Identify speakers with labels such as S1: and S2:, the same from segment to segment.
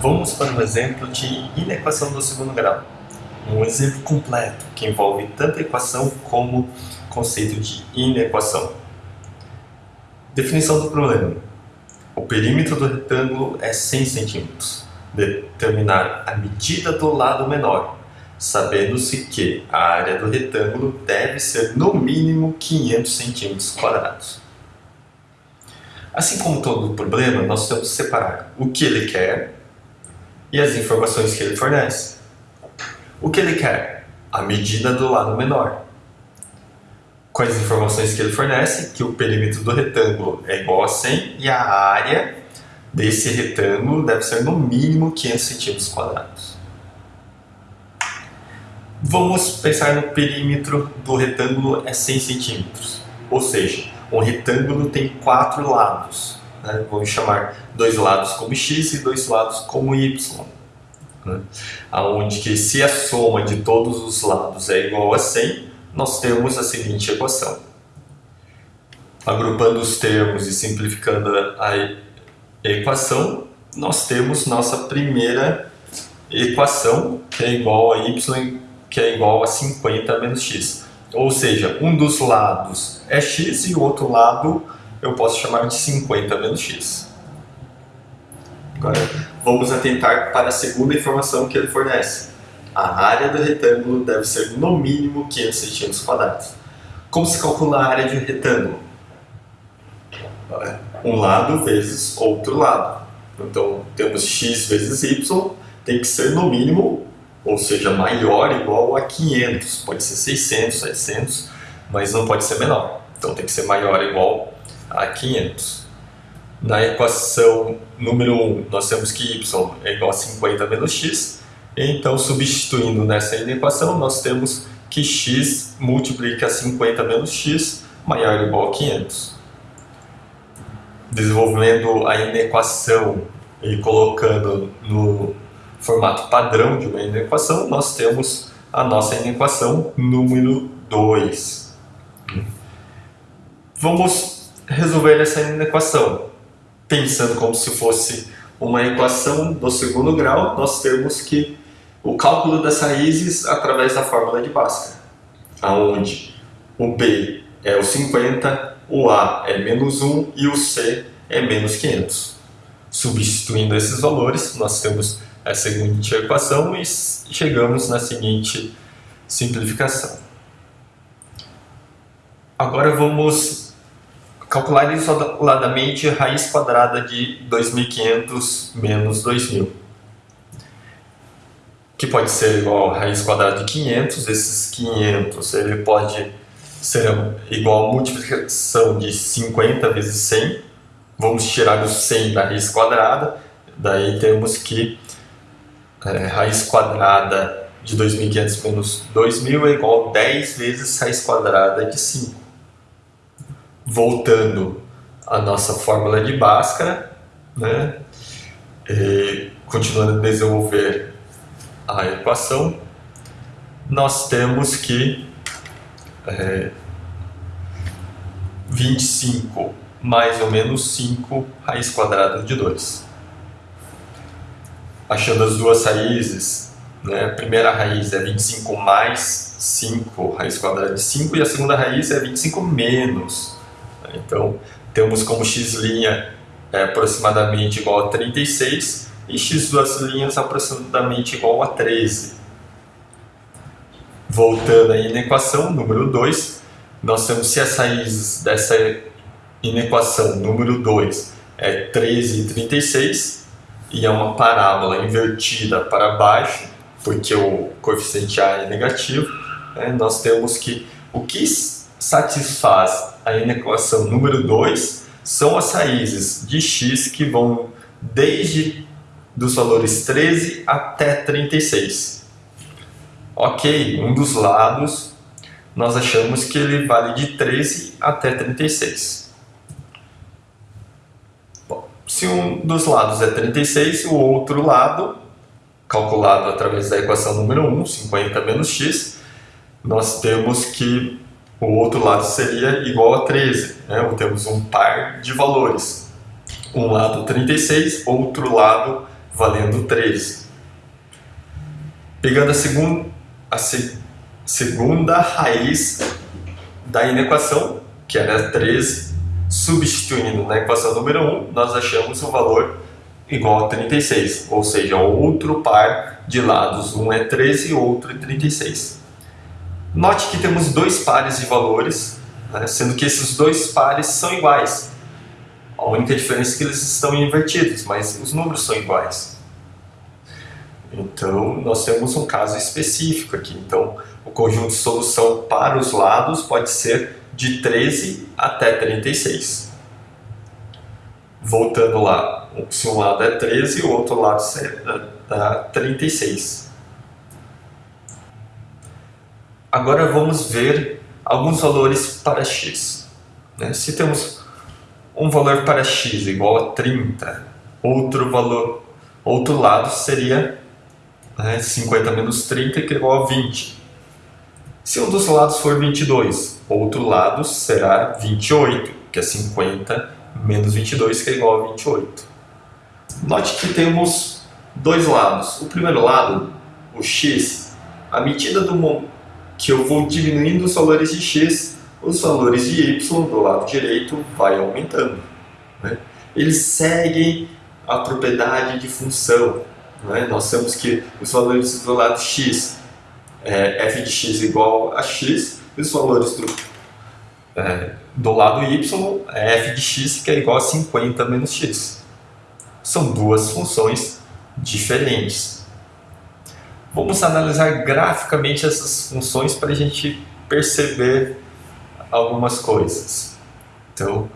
S1: Vamos para um exemplo de inequação do segundo grau. Um exemplo completo que envolve tanto equação como conceito de inequação. Definição do problema. O perímetro do retângulo é 100 cm. Determinar a medida do lado menor, sabendo-se que a área do retângulo deve ser no mínimo 500 cm quadrados. Assim como todo problema, nós temos que separar o que ele quer e as informações que ele fornece. O que ele quer? A medida do lado menor. Com as informações que ele fornece, que o perímetro do retângulo é igual a 100 e a área desse retângulo deve ser no mínimo 500 centímetros quadrados. Vamos pensar no perímetro do retângulo é 100 centímetros, ou seja, um retângulo tem quatro lados né? vamos chamar dois lados como x e dois lados como y. Né? Onde que se a soma de todos os lados é igual a 100, nós temos a seguinte equação. Agrupando os termos e simplificando a equação, nós temos nossa primeira equação, que é igual a y, que é igual a 50 menos x. Ou seja, um dos lados é x e o outro lado eu posso chamar de 50 menos x. Agora, vamos atentar para a segunda informação que ele fornece. A área do retângulo deve ser no mínimo 500 cm Como se calcula a área de um retângulo? Um lado vezes outro lado. Então, temos x vezes y, tem que ser no mínimo, ou seja, maior ou igual a 500. Pode ser 600, 700, mas não pode ser menor. Então, tem que ser maior ou igual a 500. Na equação número 1, nós temos que y é igual a 50 menos x. Então, substituindo nessa equação, nós temos que x multiplica 50 menos x maior ou igual a 500. Desenvolvendo a inequação e colocando no formato padrão de uma inequação, nós temos a nossa inequação número 2. Vamos resolver essa equação. Pensando como se fosse uma equação do segundo grau, nós temos que o cálculo das raízes através da fórmula de Bhaskara, aonde o B é o 50, o A é menos 1 e o C é menos 500. Substituindo esses valores, nós temos a seguinte equação e chegamos na seguinte simplificação. Agora vamos Calcular isoladamente raiz quadrada de 2500 menos 2000, que pode ser igual a raiz quadrada de 500, esses 500 ele pode ser igual a multiplicação de 50 vezes 100, vamos tirar o 100 da raiz quadrada, daí temos que é, raiz quadrada de 2500 menos 2000 é igual a 10 vezes raiz quadrada de 5 voltando à nossa fórmula de Bhaskara, né? E, continuando a desenvolver a equação, nós temos que é, 25 mais ou menos 5 raiz quadrada de 2. Achando as duas raízes, né? a primeira raiz é 25 mais 5 raiz quadrada de 5 e a segunda raiz é 25 menos então, temos como x' é aproximadamente igual a 36 e x duas linhas aproximadamente igual a 13. Voltando aí na equação número 2, nós temos se as raízes dessa inequação número 2 é 13 e 36 e é uma parábola invertida para baixo, porque o coeficiente A é negativo, né, nós temos que o que satisfaz a inequação número 2 são as raízes de x que vão desde dos valores 13 até 36. Ok, um dos lados nós achamos que ele vale de 13 até 36. Bom, se um dos lados é 36, o outro lado, calculado através da equação número 1, 50 menos x, nós temos que o outro lado seria igual a 13, né? temos um par de valores. Um lado 36, outro lado valendo 13. Pegando a, segun, a se, segunda raiz da inequação, que era 13, substituindo na equação número 1, nós achamos o valor igual a 36, ou seja, outro par de lados, um é 13 e outro é 36. Note que temos dois pares de valores, né, sendo que esses dois pares são iguais. A única diferença é que eles estão invertidos, mas os números são iguais. Então, nós temos um caso específico aqui. Então, o conjunto de solução para os lados pode ser de 13 até 36. Voltando lá, se um lado é 13, o outro lado dá 36. Agora vamos ver alguns valores para x. Né? Se temos um valor para x igual a 30, outro valor, outro lado seria né, 50 menos 30 que é igual a 20. Se um dos lados for 22, outro lado será 28, que é 50 menos 22, que é igual a 28. Note que temos dois lados. O primeiro lado, o x, à medida do que eu vou diminuindo os valores de x, os valores de y do lado direito vai aumentando. Né? Eles seguem a propriedade de função. Né? Nós temos que os valores do lado x é, f de x igual a x, e os valores do, é, do lado y é f de x que é igual a 50 menos x. São duas funções diferentes. Vamos analisar graficamente essas funções para a gente perceber algumas coisas. Então,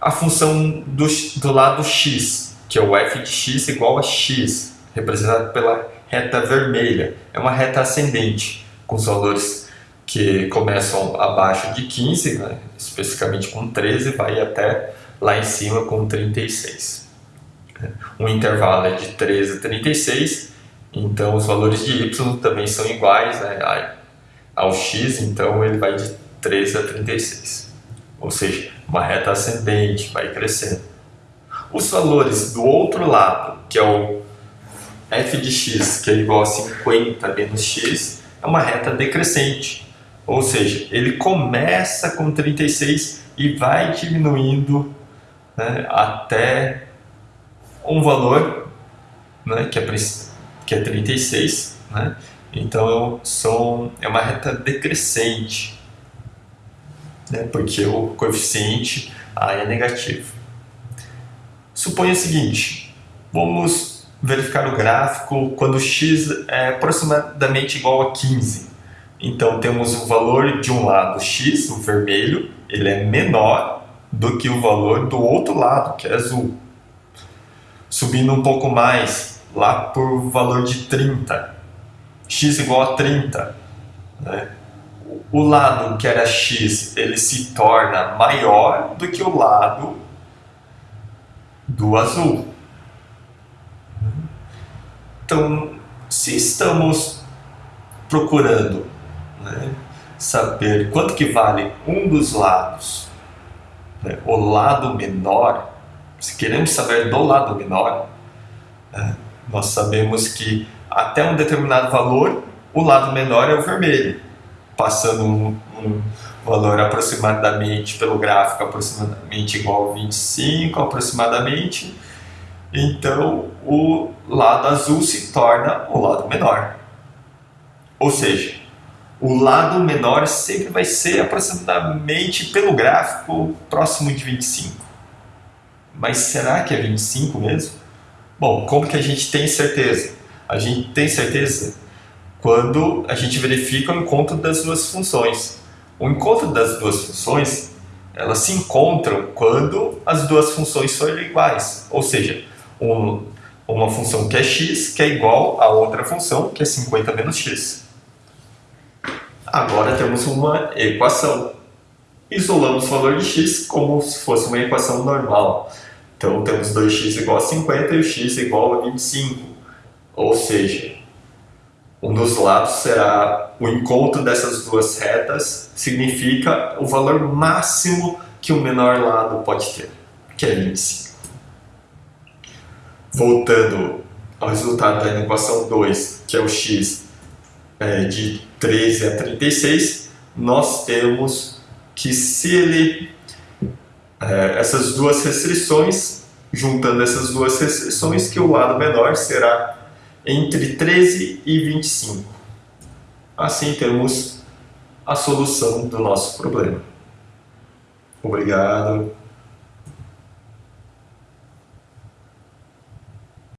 S1: a função do, do lado x, que é o f de x igual a x, representado pela reta vermelha. É uma reta ascendente, com os valores que começam abaixo de 15, né, especificamente com 13, vai até lá em cima com 36. O intervalo é de 13 a 36, então os valores de y também são iguais né, ao x, então ele vai de 13 a 36. Ou seja, uma reta ascendente, vai crescendo. Os valores do outro lado, que é o f de x, que é igual a 50 menos x, é uma reta decrescente. Ou seja, ele começa com 36 e vai diminuindo né, até um valor né, que, é, que é 36. Né? Então, são, é uma reta decrescente, né, porque o coeficiente A é negativo. Suponha o seguinte, vamos verificar o gráfico quando x é aproximadamente igual a 15. Então temos o valor de um lado x, o vermelho, ele é menor do que o valor do outro lado, que é azul. Subindo um pouco mais, lá por valor de 30, x igual a 30. Né? O lado que era x, ele se torna maior do que o lado do azul. Então, se estamos procurando né, saber quanto que vale um dos lados, né, o lado menor, se queremos saber do lado menor, né, nós sabemos que até um determinado valor, o lado menor é o vermelho, passando um, um valor aproximadamente, pelo gráfico, aproximadamente igual a 25, aproximadamente, então o lado azul se torna o lado menor. Ou seja, o lado menor sempre vai ser aproximadamente pelo gráfico próximo de 25. Mas será que é 25 mesmo? Bom, como que a gente tem certeza? A gente tem certeza quando a gente verifica o encontro das duas funções. O encontro das duas funções, elas se encontram quando as duas funções forem iguais. Ou seja, um, uma função que é x, que é igual a outra função, que é 50 menos x. Agora temos uma equação. Isolamos o valor de x como se fosse uma equação normal. Então temos 2x igual a 50 e o x igual a 25. Ou seja, um dos lados será o encontro dessas duas retas, significa o valor máximo que o menor lado pode ter, que é 25 voltando o resultado da equação 2, que é o x é, de 13 a 36, nós temos que se ele é, essas duas restrições, juntando essas duas restrições, que o lado menor será entre 13 e 25. Assim temos a solução do nosso problema. Obrigado.